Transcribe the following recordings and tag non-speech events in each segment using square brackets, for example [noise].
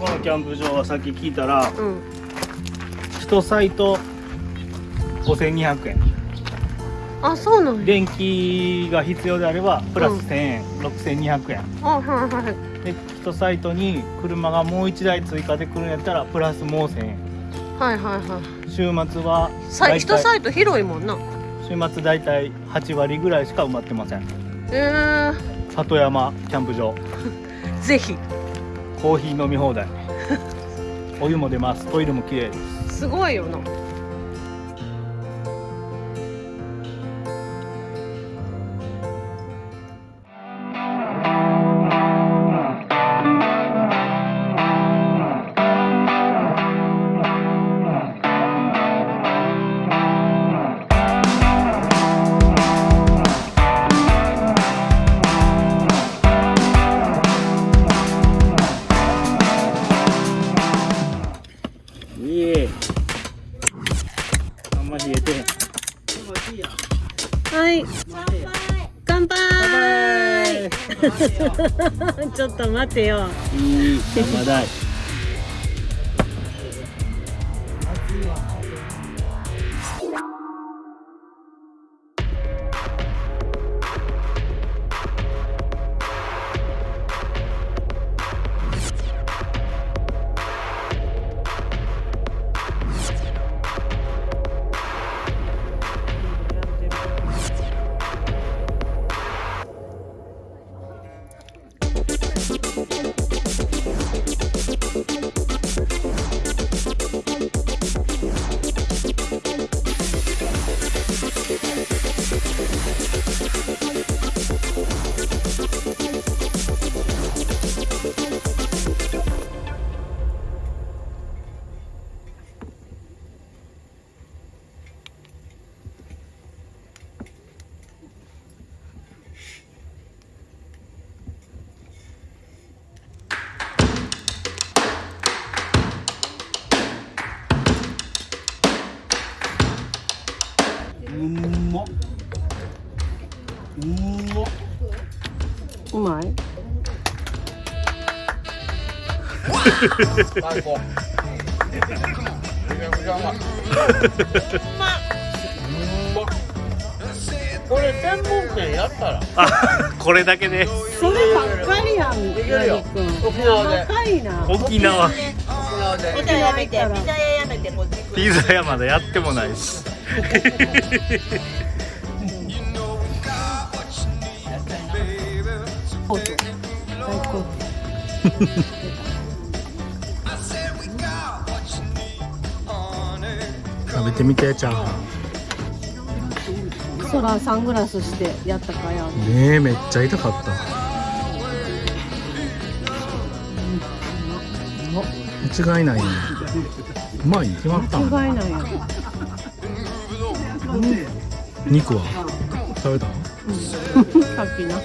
このキャンプ場はさっき聞いたらうん。1サイト5200円。あそうなんや。電気が必要であればプラスうん。1000円、6200円。あはいはいで1サイトに車がもう1台追加で来るんやったらプラスもう1000円。はいはいはい。週末はさ大体一サイト広いもんな。週末大体8割ぐらいしか埋まってません。え里山キャンプ場。ー、[laughs] ぜひコーヒー飲み放題。お湯も出ます。トイレも綺麗です。すごいよな。ちょっと待てよ。いいまだい。[laughs] 最高。めちゃくちゃうまい。これ専門店やったらあこれだけでそればっかりやんできるよ沖縄で沖縄沖縄でピザやめて、ピザ屋やめて、こっち来る。ピザ屋まだやってもないし [laughs] 最高食べてみてチャーハそらサングラスしてやったかやンねえめっちゃ痛かった。間違いないね。うまいに決まったん間違いないや肉は？食べた？さっきな。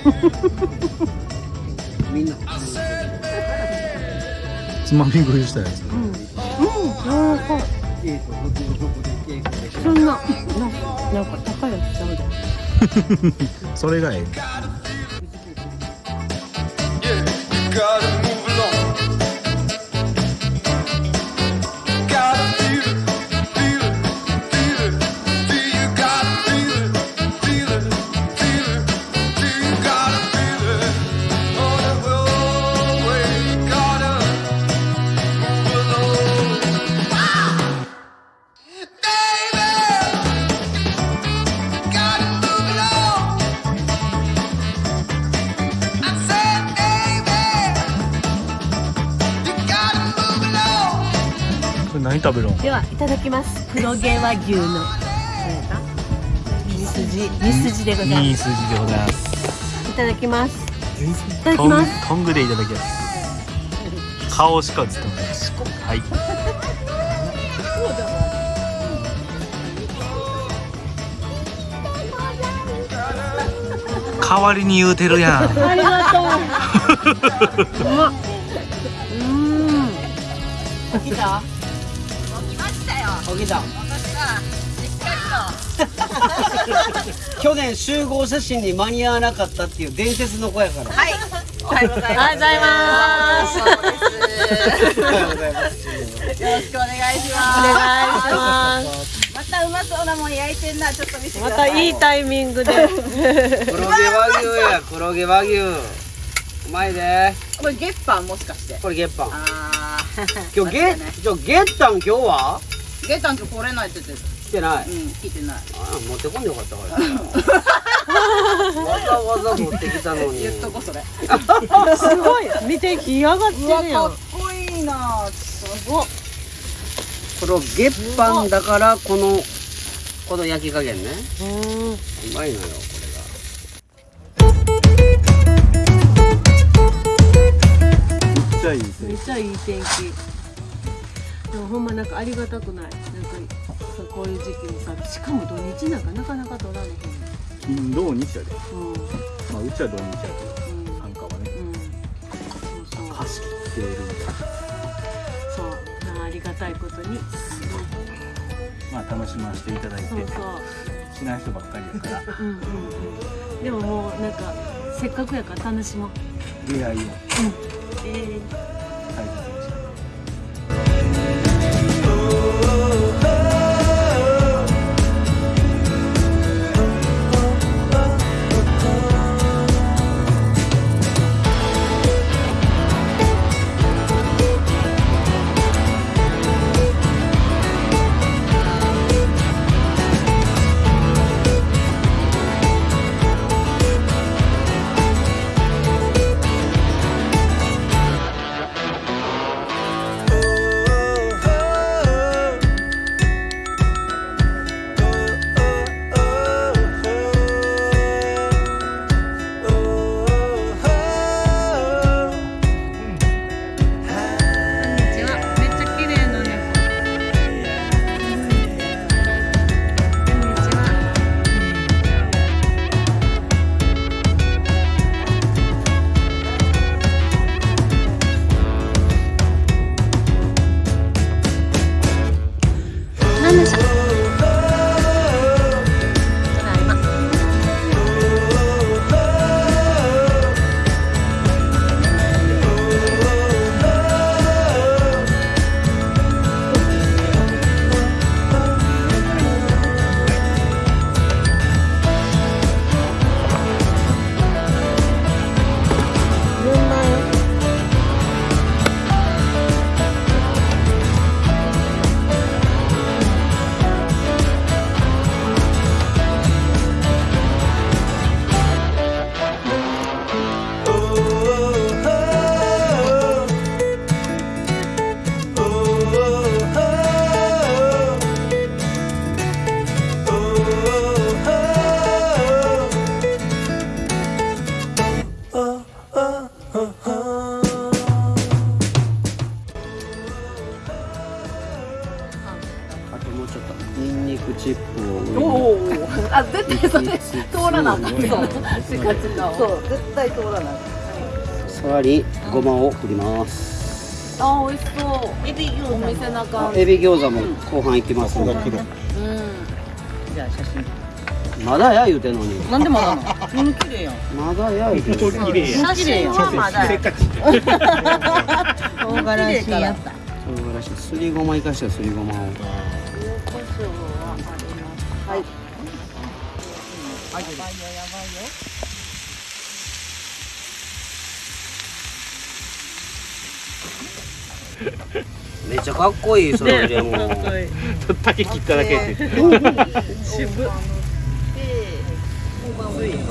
つまみ食いしたやつ。うん。うん柔らかいそんなななんか高いやつちゃうで [laughs] それがええ食べるんではいただきます。黒毛和牛の。ミスジミスジでございます。いい数字でございます。いただきます。いただトンきます。トングでいただきます。顔しか映ってませんはい。代わりに言うてるやん。ありがとう。[laughs] うまっ。うーん。起きた？したよ。起きた私は、しっかりと。去年集合写真に間に合わなかったっていう伝説の子やからはい。おはようございます。おはようございます。よろしくお願いしお願いしますまたうまそうなもん焼いてんなちょっと見せてくまたいいタイミングで黒毛和牛や黒毛和牛うまいでこれ月飯もしかしてこれ月飯あー今日ゲちょ月飯今日は月飯今日来れないって言ってた。来てない。うん聞いてない。あ持ってこんでよかったから。わざわざ持ってきたのに。言っとこそれ。すごい。見て火上がってるやん。かっこいいな。すごっ。この月飯だからこのこの焼き加減ね。うん。うまいのよこめっちゃいいですめっちゃいい天気でもほんまなんかありがたくない。なんかそうこういう時期にさしかも土日なんかなかなか取られへん。金土日やで。うん。うんまあうちは土日やけど繁華はね。うん。そうそう貸し切ってるみたいなそう。なんかありがたいことにまあ楽しませていただいて。そう。そうしない人ばっかりやから。うんうんうん。でももうなんかせっかくやから楽しもう。出会いを。えー大切にしてな。あかんそう。そう。絶対通らない。さらにごまを振ります。あ美味しそう。エビ餃子お店なかエビ餃子も後半いきますうん。じゃあ写真。まだや言うてんのに。なんでまだなの？うん綺麗やん。まだや言うてんのに。綺麗や写真はまだせっかち。[laughs] 唐辛子やった。唐辛子。すりごま生かしたすりごまを [laughs] めっちゃかっこいいそれでも。[laughs] 竹切っただけ。って。渋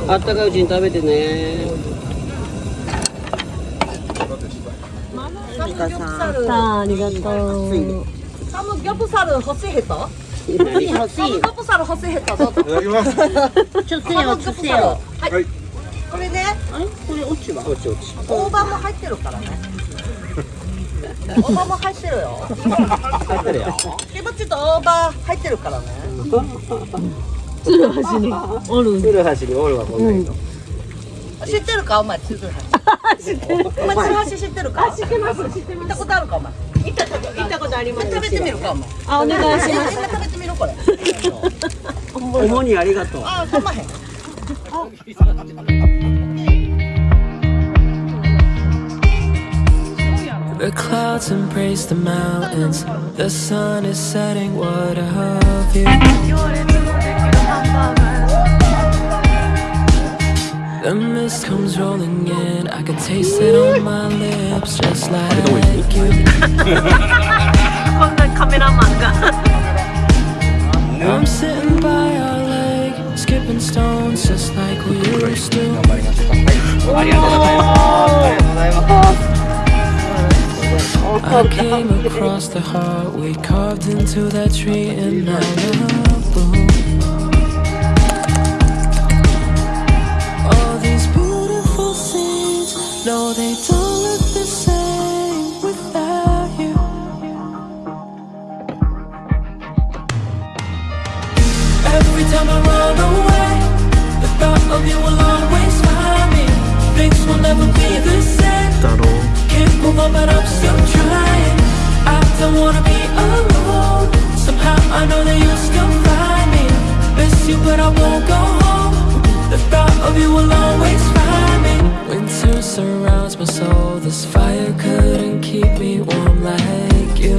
あったかいうちに食べてね。さあありがとう。サムギョプサル欲しい人？何欲しい人どうぞいただきます。ちょっとよちょっとよはい、はい。これねこれ落ちは？落ち落ち。大葉も入ってるからね。大葉も入ってるよ。入ってるよキムチと大葉入ってるからね。鶴橋におる。鶴橋におるわこんな人。知ってるか？お前鶴橋。[laughs] 知ってる。お前鶴橋知ってるか？知ってます。知ってます。行ったことあるか？お前行ったこと行ったことあります食べてみるかお前あお願いします食べてみろこれ主にありがとうあかまへん The clouds embrace the mountains. The sun is setting. What of you? The mist comes rolling in. I can taste it on my lips, just like you. こんなカメラマンが I'm sitting by our lake, skipping stones just like we used to. 頑張りましょうかはいありがとうございますありがとうございます I came across the heart we carved into that tree in Malibu. All no, they don't surrounds my soul. This fire couldn't keep me warm like you.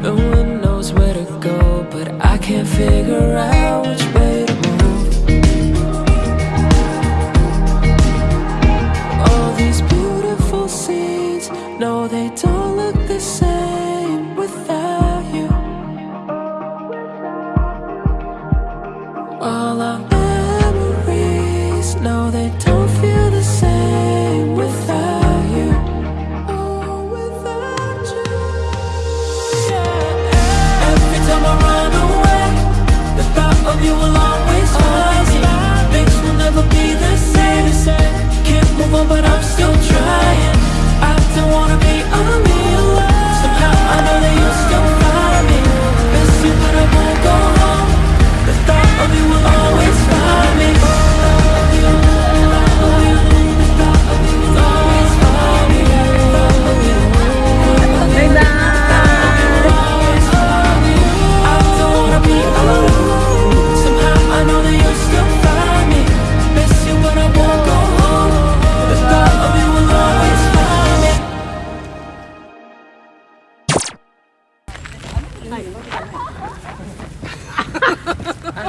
No one knows where to go, but I can't figure out which way to move. All these beautiful scenes, no, they don't look the same without you. All our but I'm still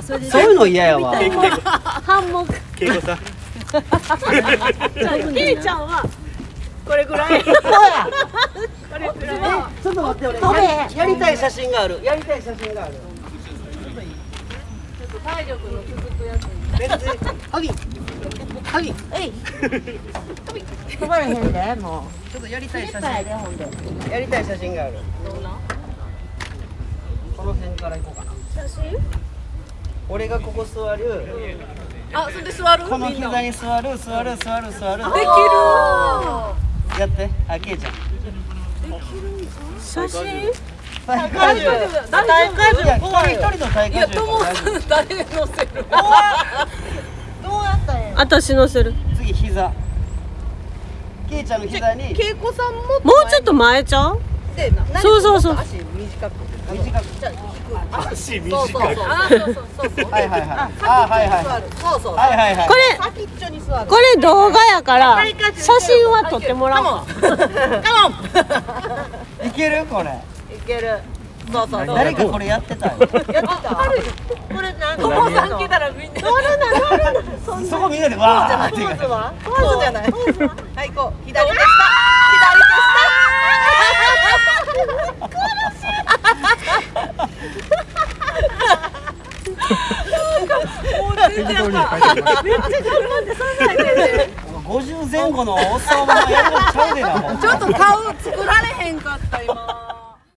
そういうの嫌やわ。ハンモック恵子さん。ケイちゃんはこれぐらい。これぐらい。ちょっと待って俺やりやりたい写真がある。やりたい写真がある。体力の続くやつ。別にハギハギ飛ばれへんでもちょっとやりたい写う真。やりたい写真がある。この辺から行こうかな。写真？俺がここ座る。あそれで座る？この膝に座る座る座る座る。できる。やって。あけいちゃん。写真？大荷重大荷重いや一人一人の大荷重いや友さん誰乗せるどうやったんや私乗せる。次膝。けいちゃんの膝に。恵子さんももうちょっと前ちゃう？そうそうそう足短く短く足短そうそういそう。あそうそう。そうそうはいはいはい。あはいはい座るそうそう。はいはいはい。これ先っちょに座る。これ動画やから写真は撮ってもらおう。か [laughs] いける？これ。いける。そうそうそう。誰かこれやってたよやってた。これなん友さん来たらみんな。乗るな乗るなそこみんなでわーって。ポーズは？ポーズじゃない。はいこう。左手下。全然やっぱめっちゃ頑張ってそんなんで。[laughs] 50前後のおっさんはやるのちゃうでなちょっと顔作られへん